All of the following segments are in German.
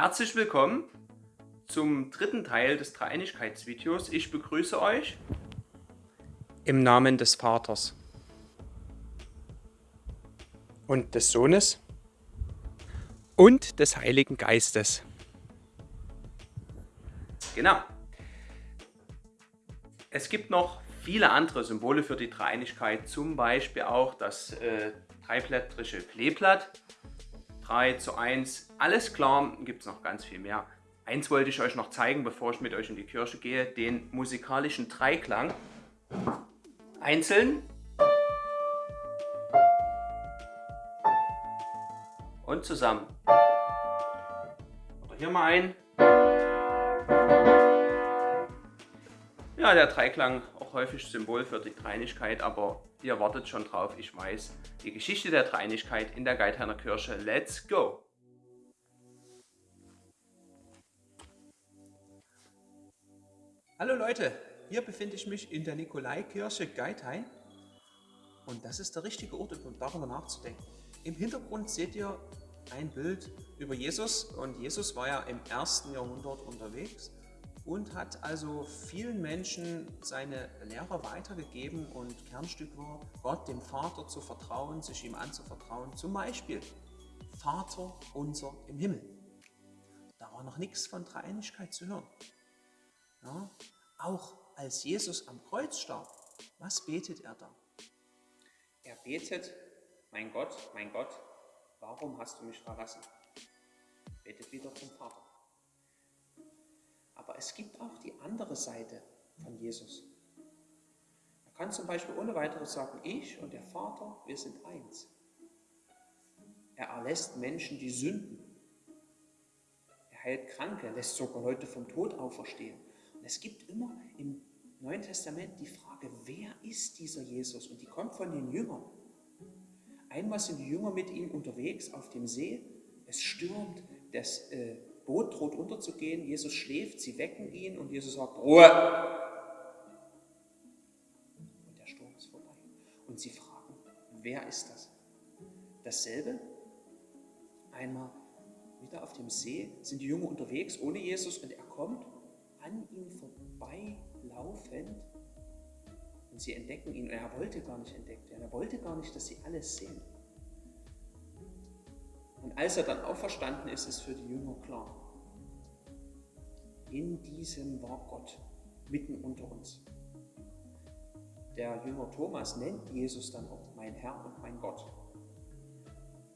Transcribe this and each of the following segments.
Herzlich willkommen zum dritten Teil des Dreieinigkeitsvideos. Ich begrüße euch im Namen des Vaters und des Sohnes und des Heiligen Geistes. Genau. Es gibt noch viele andere Symbole für die Dreieinigkeit, zum Beispiel auch das äh, dreiblättrige Kleeblatt. 3 zu 1, alles klar, gibt es noch ganz viel mehr. Eins wollte ich euch noch zeigen, bevor ich mit euch in die Kirche gehe, den musikalischen Dreiklang. Einzeln und zusammen. Oder hier mal ein. Ja, der Dreiklang auch häufig Symbol für die Dreinigkeit, aber ihr wartet schon drauf, ich weiß. Die Geschichte der Dreinigkeit in der Geithainer Kirche. Let's go! Hallo Leute, hier befinde ich mich in der Nikolaikirche Geithain und das ist der richtige Ort, um darüber nachzudenken. Im Hintergrund seht ihr ein Bild über Jesus und Jesus war ja im ersten Jahrhundert unterwegs und hat also vielen Menschen seine Lehre weitergegeben und Kernstück war, Gott, dem Vater zu vertrauen, sich ihm anzuvertrauen. Zum Beispiel Vater unser im Himmel. Da war noch nichts von Dreieinigkeit zu hören. Ja, auch als Jesus am Kreuz starb, was betet er da? Er betet, mein Gott, mein Gott, warum hast du mich verlassen? Es gibt auch die andere Seite von Jesus. Er kann zum Beispiel ohne weiteres sagen, ich und der Vater, wir sind eins. Er erlässt Menschen die Sünden. Er heilt Kranke, lässt sogar Leute vom Tod auferstehen. Und es gibt immer im Neuen Testament die Frage, wer ist dieser Jesus? Und die kommt von den Jüngern. Einmal sind die Jünger mit ihm unterwegs auf dem See. Es stürmt, das äh, Boot droht unterzugehen, Jesus schläft, sie wecken ihn und Jesus sagt, Ruhe! Und der Sturm ist vorbei. Und sie fragen, wer ist das? Dasselbe, einmal wieder auf dem See, sind die Jünger unterwegs ohne Jesus und er kommt an ihm vorbeilaufend und sie entdecken ihn. Er wollte gar nicht entdeckt werden, er wollte gar nicht, dass sie alles sehen. Und als er dann auferstanden ist, ist für die Jünger klar, in diesem war Gott mitten unter uns. Der Jünger Thomas nennt Jesus dann auch mein Herr und mein Gott.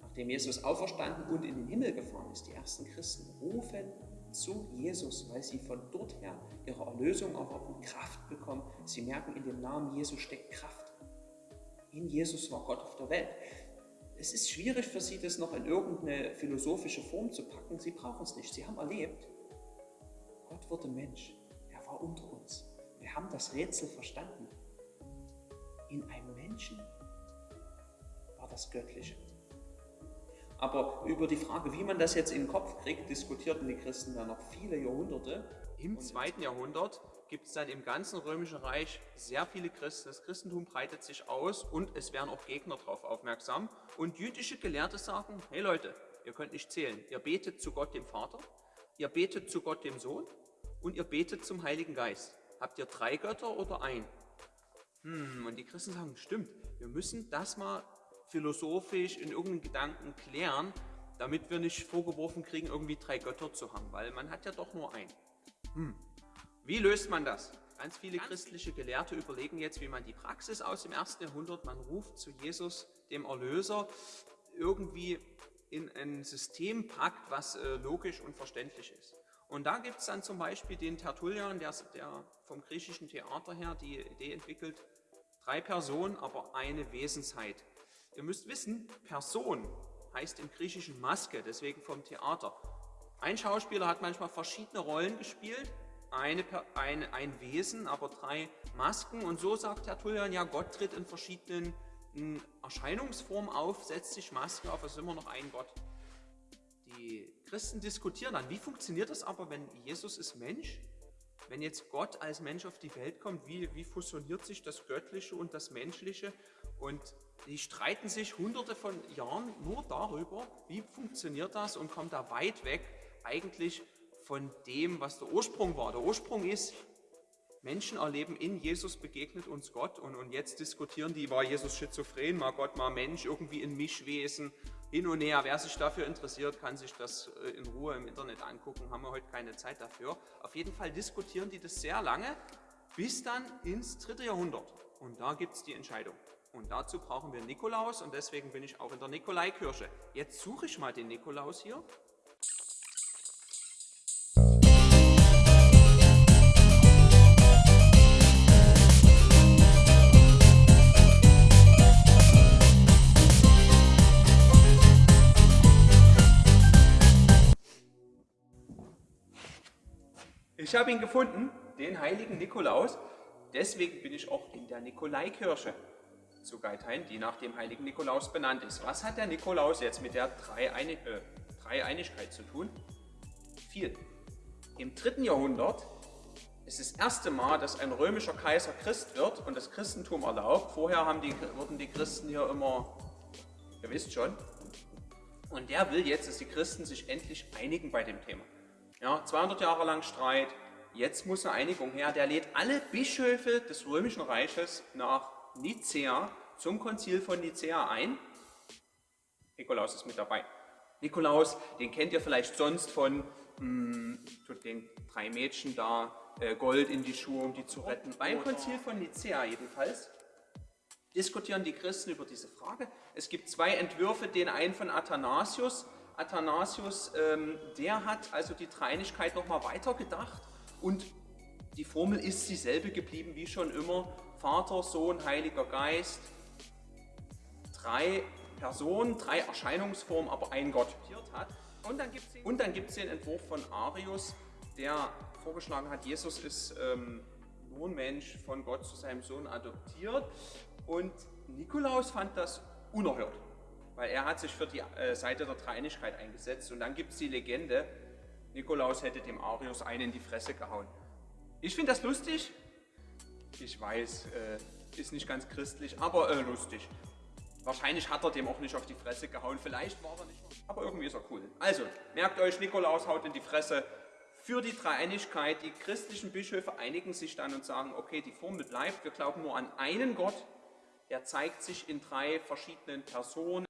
Nachdem Jesus auferstanden und in den Himmel gefahren ist, die ersten Christen rufen zu Jesus, weil sie von dort her ihre Erlösung auch Kraft bekommen. Sie merken, in dem Namen Jesus steckt Kraft. In Jesus war Gott auf der Welt. Es ist schwierig für sie, das noch in irgendeine philosophische Form zu packen. Sie brauchen es nicht. Sie haben erlebt, Gott wurde Mensch. Er war unter uns. Wir haben das Rätsel verstanden. In einem Menschen war das Göttliche. Aber über die Frage, wie man das jetzt in den Kopf kriegt, diskutierten die Christen dann noch viele Jahrhunderte. Im zweiten Jahrhundert gibt es dann im ganzen Römischen Reich sehr viele Christen. Das Christentum breitet sich aus und es werden auch Gegner darauf aufmerksam. Und jüdische Gelehrte sagen, hey Leute, ihr könnt nicht zählen. Ihr betet zu Gott dem Vater, ihr betet zu Gott dem Sohn und ihr betet zum Heiligen Geist. Habt ihr drei Götter oder ein? Hm, und die Christen sagen, stimmt, wir müssen das mal philosophisch in irgendeinem Gedanken klären, damit wir nicht vorgeworfen kriegen, irgendwie drei Götter zu haben, weil man hat ja doch nur einen. Hm. Wie löst man das? Ganz viele christliche Gelehrte überlegen jetzt, wie man die Praxis aus dem ersten Jahrhundert, man ruft zu Jesus, dem Erlöser, irgendwie in ein System packt, was äh, logisch und verständlich ist. Und da gibt es dann zum Beispiel den Tertullian, der, der vom griechischen Theater her die Idee entwickelt, drei Personen, aber eine Wesensheit. Ihr müsst wissen, Person heißt im Griechischen Maske, deswegen vom Theater. Ein Schauspieler hat manchmal verschiedene Rollen gespielt, eine, ein, ein Wesen, aber drei Masken. Und so sagt Tertullian, ja, Gott tritt in verschiedenen Erscheinungsformen auf, setzt sich Masken auf, es ist immer noch ein Gott. Die Christen diskutieren dann, wie funktioniert das aber, wenn Jesus ist Mensch? Wenn jetzt Gott als Mensch auf die Welt kommt, wie, wie fusioniert sich das Göttliche und das Menschliche? Und die streiten sich hunderte von Jahren nur darüber, wie funktioniert das und kommen da weit weg eigentlich von dem, was der Ursprung war. Der Ursprung ist, Menschen erleben, in Jesus begegnet uns Gott und, und jetzt diskutieren die, war Jesus schizophren, war Gott mal Mensch, irgendwie ein Mischwesen, hin und her. Wer sich dafür interessiert, kann sich das äh, in Ruhe im Internet angucken, haben wir heute keine Zeit dafür. Auf jeden Fall diskutieren die das sehr lange, bis dann ins dritte Jahrhundert. Und da gibt es die Entscheidung. Und dazu brauchen wir Nikolaus und deswegen bin ich auch in der Nikolaikirche. Jetzt suche ich mal den Nikolaus hier Ich habe ihn gefunden, den heiligen Nikolaus. Deswegen bin ich auch in der Nikolaikirche zu Geithain, die nach dem heiligen Nikolaus benannt ist. Was hat der Nikolaus jetzt mit der Dreieinig äh, Dreieinigkeit zu tun? Viel. Im dritten Jahrhundert ist das erste Mal, dass ein römischer Kaiser Christ wird und das Christentum erlaubt. Vorher haben die, wurden die Christen hier immer, ihr wisst schon, und der will jetzt, dass die Christen sich endlich einigen bei dem Thema. Ja, 200 Jahre lang Streit, jetzt muss eine Einigung her. Der lädt alle Bischöfe des Römischen Reiches nach Nicea zum Konzil von Nicea ein. Nikolaus ist mit dabei. Nikolaus, den kennt ihr vielleicht sonst von mh, hm, den drei Mädchen da, äh, Gold in die Schuhe, um die zu retten. Beim Konzil von Nicea jedenfalls diskutieren die Christen über diese Frage. Es gibt zwei Entwürfe, den einen von Athanasius, Athanasius, ähm, der hat also die Dreinigkeit nochmal weitergedacht und die Formel ist dieselbe geblieben wie schon immer. Vater, Sohn, Heiliger Geist. Drei Personen, drei Erscheinungsformen, aber ein Gott hat. Und dann gibt es den Entwurf von Arius, der vorgeschlagen hat, Jesus ist ähm, nur ein Mensch von Gott zu seinem Sohn adoptiert. Und Nikolaus fand das unerhört weil er hat sich für die äh, Seite der Dreinigkeit eingesetzt. Und dann gibt es die Legende, Nikolaus hätte dem Arius einen in die Fresse gehauen. Ich finde das lustig. Ich weiß, äh, ist nicht ganz christlich, aber äh, lustig. Wahrscheinlich hat er dem auch nicht auf die Fresse gehauen. Vielleicht war er nicht, aber irgendwie ist er cool. Also, merkt euch, Nikolaus haut in die Fresse für die Dreieinigkeit. Die christlichen Bischöfe einigen sich dann und sagen, okay, die Formel bleibt. Wir glauben nur an einen Gott. Er zeigt sich in drei verschiedenen Personen.